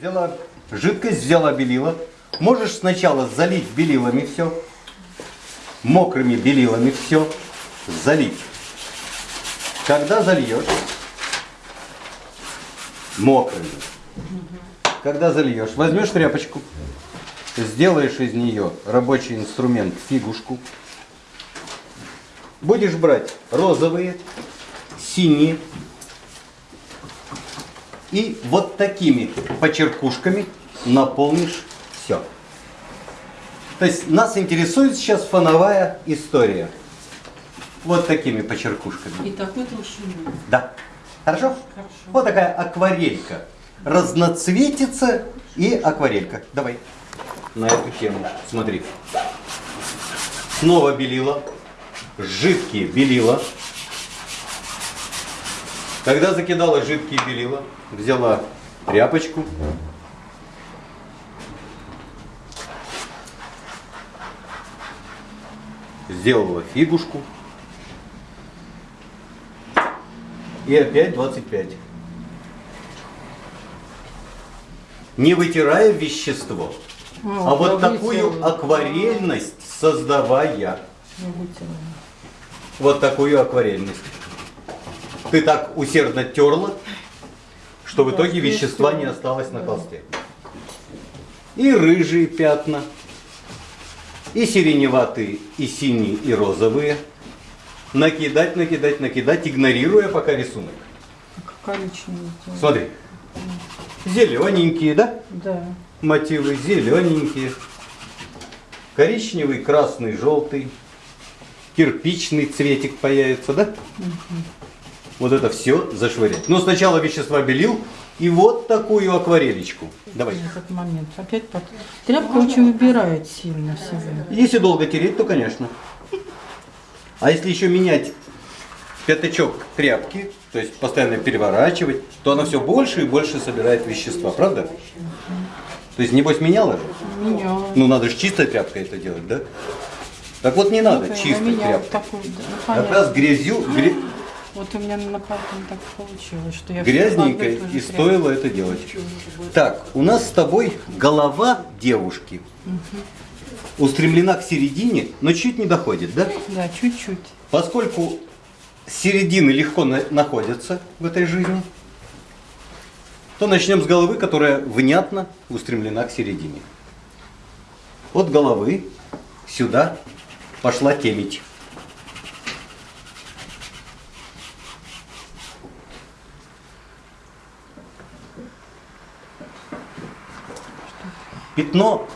Взяла жидкость, взяла белила. Можешь сначала залить белилами все, мокрыми белилами все, залить. Когда зальешь, мокрыми. Когда зальешь, возьмешь тряпочку, сделаешь из нее рабочий инструмент фигушку. Будешь брать розовые, синие, и вот такими почеркушками наполнишь все. То есть нас интересует сейчас фоновая история. Вот такими почеркушками. И такой толщиной. Да. Хорошо? Хорошо. Вот такая акварелька. Разноцветица и акварелька. Давай. На эту тему. Смотри. Снова белила. Жидкие белила. Когда закидала жидкие белила, взяла тряпочку. Сделала фигушку. И опять 25. Не вытирая вещество, а вот я такую вытерла. акварельность создавая. Вытерла. Вот такую акварельность. Ты так усердно терла, что в итоге вещества не осталось на Да. холсте. И рыжие пятна, и сиреневатые, и синие, и розовые. Накидать, накидать, накидать, игнорируя пока рисунок. Как коричневый. Смотри. Зелененькие, да? Да. Мотивы зелененькие. Коричневый, красный, желтый. Кирпичный цветик появится, да? Вот это все зашвырять. Но сначала вещества белил и вот такую акварелечку. Давай. Этот момент. Опять под... Тряпка очень убирает сильно себя. Если долго тереть, то конечно. А если еще менять пятачок тряпки, то есть постоянно переворачивать, то она все больше и больше собирает вещества, правда? То есть, небось, меняла же? Меня. Ну, надо же чистой тряпкой это делать, да? Так вот, не надо Ну, чистой тряпкой. такую, да, ну, Как раз грязью, гря- Вот у меня на пальцем так получилось, что я одну и же стоило это делать. Так, у нас с тобой голова девушки устремлена к середине, но чуть не доходит, да? Да, чуть-чуть. Поскольку середины легко на- находятся в этой жизни, то начнем с головы, которая внятно устремлена к середине. От головы сюда пошла темить. Пятно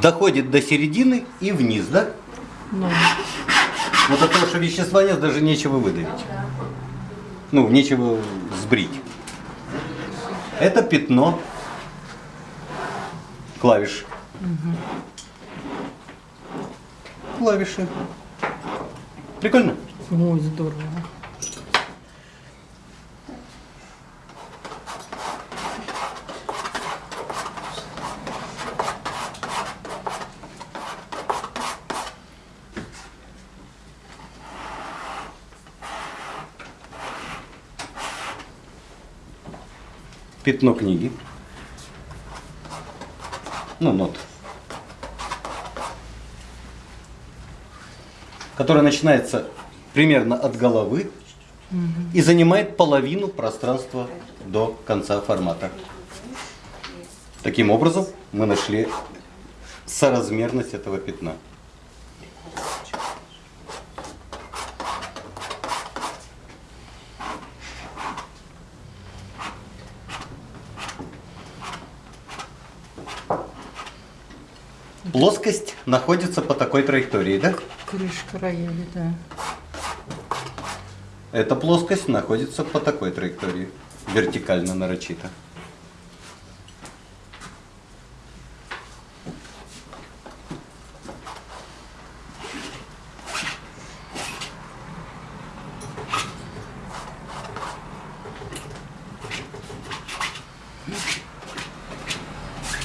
доходит до середины и вниз, да? Ну, Вот от того, что вещества нет, даже нечего выдавить. Ну, нечего сбрить. Это пятно клавиш. Клавиши. Прикольно? ой, здорово. Пятно книги. Ну, нот. Которая начинается примерно от головы и занимает половину пространства до конца формата. Таким образом, мы нашли соразмерность этого пятна. Плоскость находится по такой траектории, да? Крышка рояля, да. Эта плоскость находится по такой траектории, вертикально нарочито.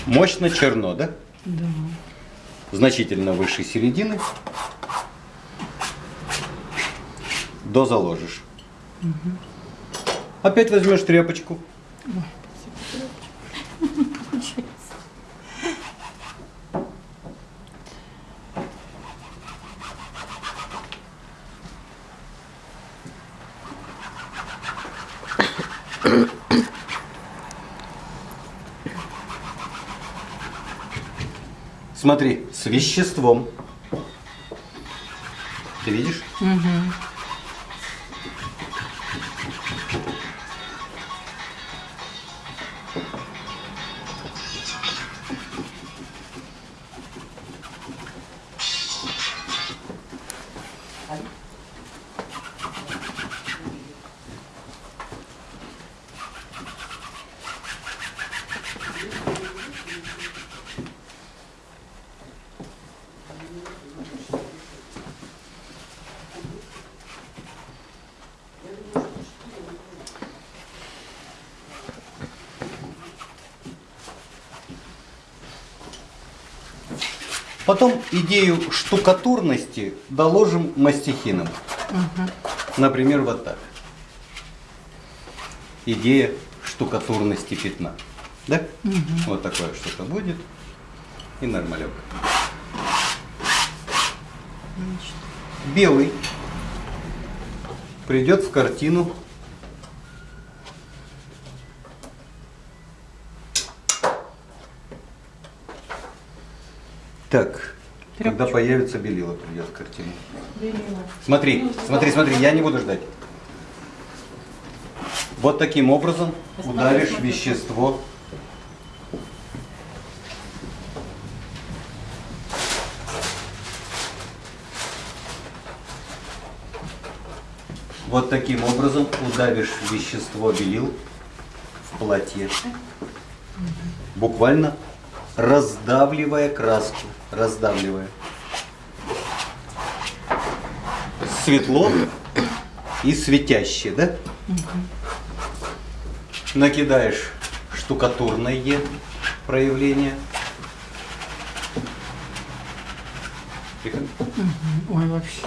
Мощно черно, да? Да. Значительно выше середины. До заложишь. Опять возьмешь тряпочку, Смотри, с веществом. Ты видишь? Потом идею штукатурности доложим мастихином. Например, вот так. Идея штукатурности пятна. Да? Вот такое что-то будет. И нормалек. Белый придет в картину Так, когда появится белила, придет в картину. Смотри, смотри, смотри, я не буду ждать. Вот таким образом ударишь вещество. Вот таким образом удавишь вещество белил в платье. Буквально раздавливая краску, раздавливая. Светло и светящее, да? Накидаешь штукатурное проявление. Тихо. Ой, вообще.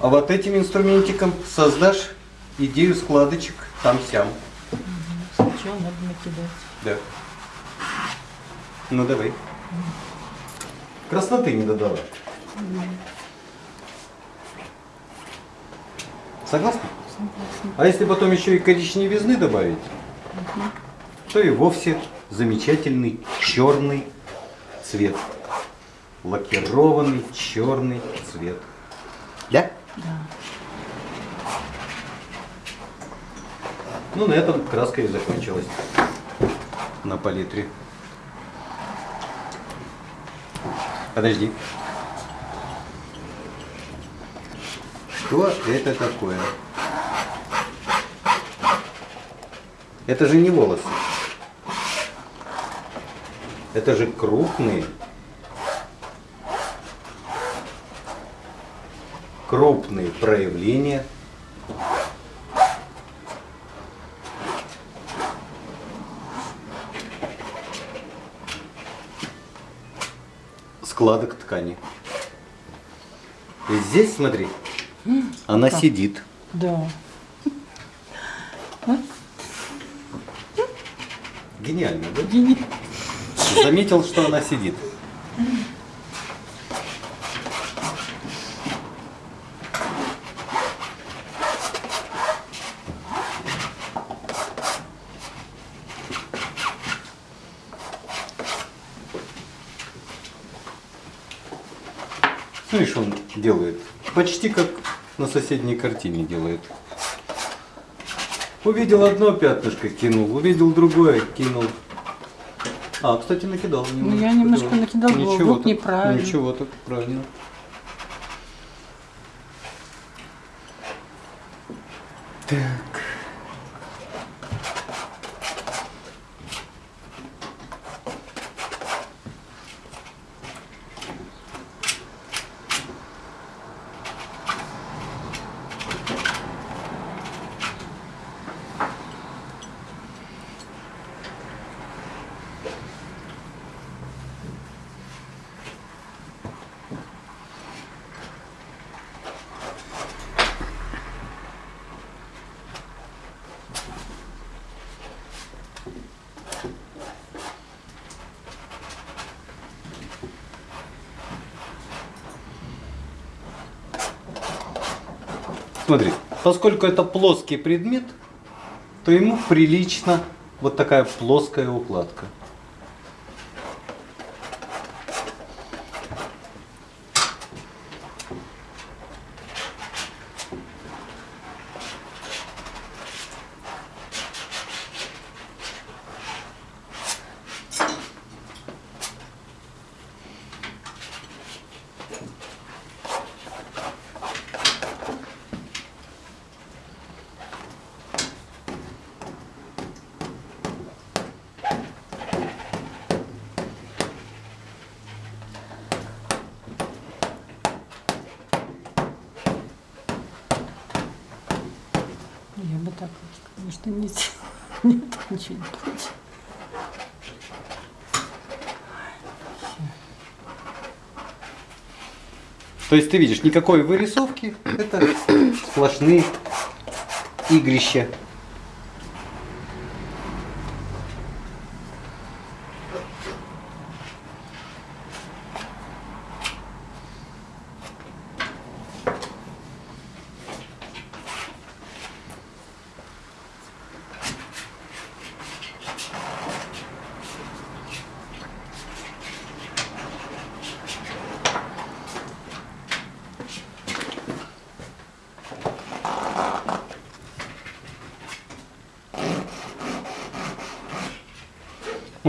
А вот этим инструментиком создашь идею складочек там-сям. Сначала надо накидать. Да. Ну давай. Красноты не додала. Согласна? А если потом еще и коричневизны добавить, то и вовсе замечательный черный цвет. Лакированный черный цвет. Да? Да. Ну, на этом краска и закончилась на палитре. Подожди. Что это такое? Это же не волосы. Это же крупные, крупные проявления складок ткани. И здесь, смотри, она сидит. Да. Гениально, да? Гени- Заметил, что она сидит. Смотри, что он делает. Почти как на соседней картине делает. Увидел одно пятнышко, кинул. Увидел другое, кинул. А, кстати, накидал. Ну, я немножко накидала, было Ничего вдруг так, неправильно. Ничего так, правильно. Так. Смотри, поскольку это плоский предмет, то ему прилично вот такая плоская укладка. Я бы так, конечно, не сделала. Нет, ничего не против. То есть ты видишь, никакой вырисовки, это сплошные игрища.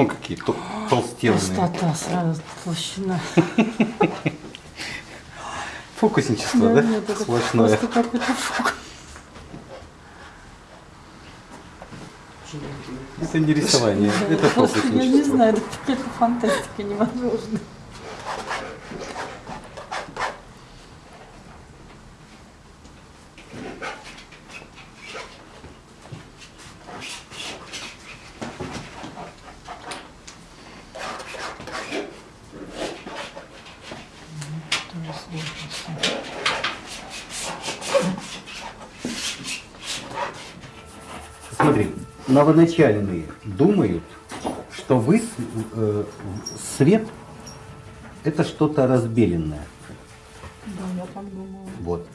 Ну, какие тол- толстенные. Пустота сразу толщина. Фокусничество, да? это Сплошное. просто какой-то фокус. Это не рисование, Да, это просто Я не фокусничество. знаю, это какая-то фантастика невозможная. Тоже сложно всё. Смотри, новоначальные думают, что вы, э, свет это что-то разбеленное. Да, я так думала. Вот.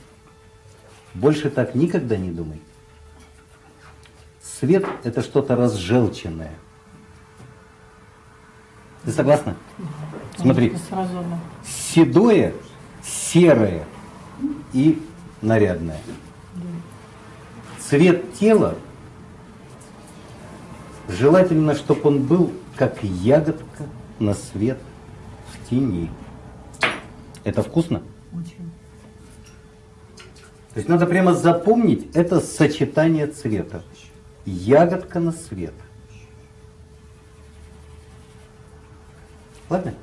Больше так никогда не думай. Свет это что-то разжелченное. Ты согласна? Смотри, Сразу она. седое, серое и нарядное. Цвет тела желательно, чтобы он был как ягодка на свет в тени. Это вкусно? Очень. То есть надо прямо запомнить это сочетание цвета. Ягодка на свет. Ладно?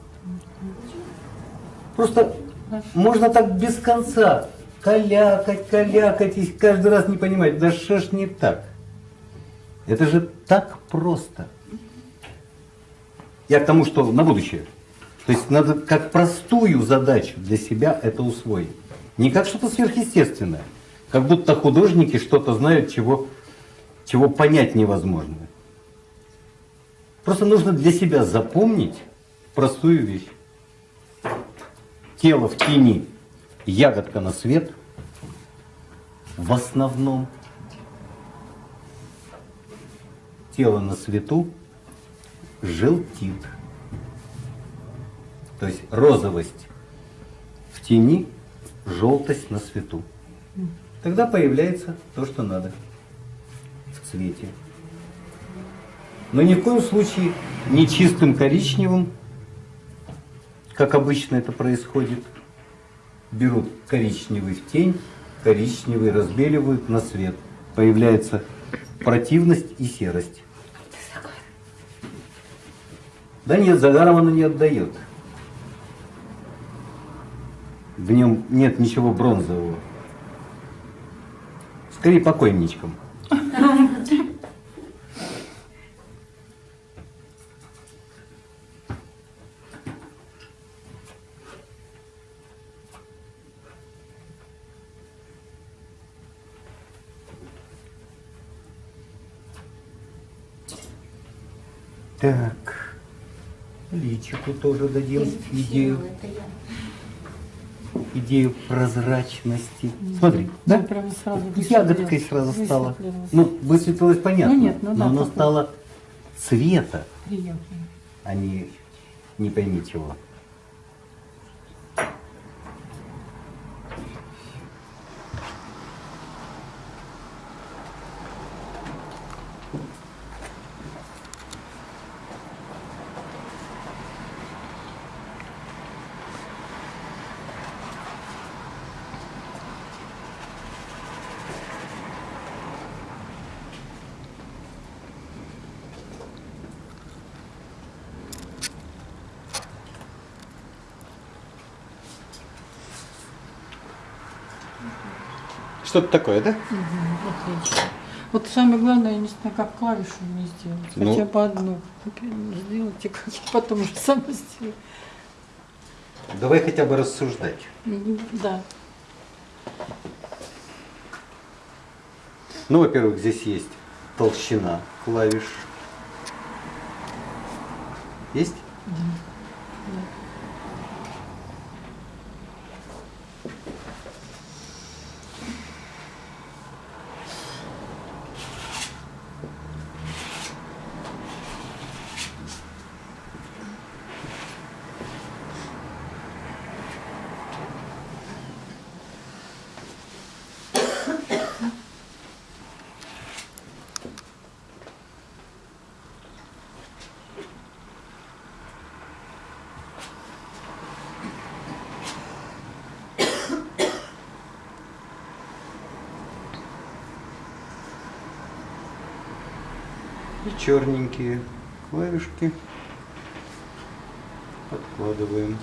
Просто можно так без конца калякать, калякать и каждый раз не понимать, да что ж не так? Это же так просто. Я к тому, что на будущее. То есть надо как простую задачу для себя это усвоить. Не как что-то сверхъестественное. Как будто художники что-то знают, чего, чего понять невозможно. Просто нужно для себя запомнить простую вещь. Тело в тени, ягодка на свет. В основном тело на свету желтит. То есть розовость в тени, желтость на свету. Тогда появляется то, что надо в цвете. Но ни в коем случае не чистым коричневым, как обычно это происходит. Берут коричневый в тень, коричневый разбеливают на свет. Появляется противность и серость. Да нет, загаром оно не отдает. В нем нет ничего бронзового. Скорее покойничком. Так, личику тоже дадим идею. Идею прозрачности. Смотри, да? Ну, прямо сразу Ягодкой сразу стало. Высветлилось. Ну, высветлилось понятно. Ну нет, ну да, но оно такое. стало цвета, Приятно. а не не пойми чего. Что-то такое, да? Мгм, Отлично. Вот самое главное, я не знаю, как клавишу мне сделать. Ну. Хотя бы одну. Сделайте, как я потом уже сама сделаю. Давай хотя бы рассуждать. Да. Ну, во-первых, здесь есть толщина клавиш. Есть? И черненькие клавишки подкладываем.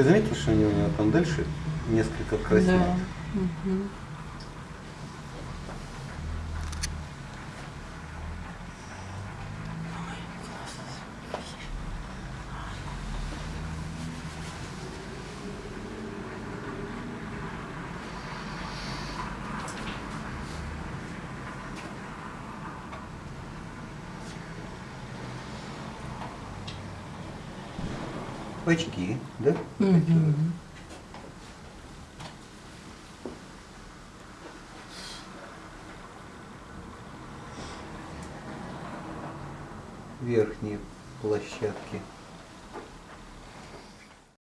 Ты заметил, что у него там дальше несколько краснее? Да. Очки, да? Мгм. Верхние площадки.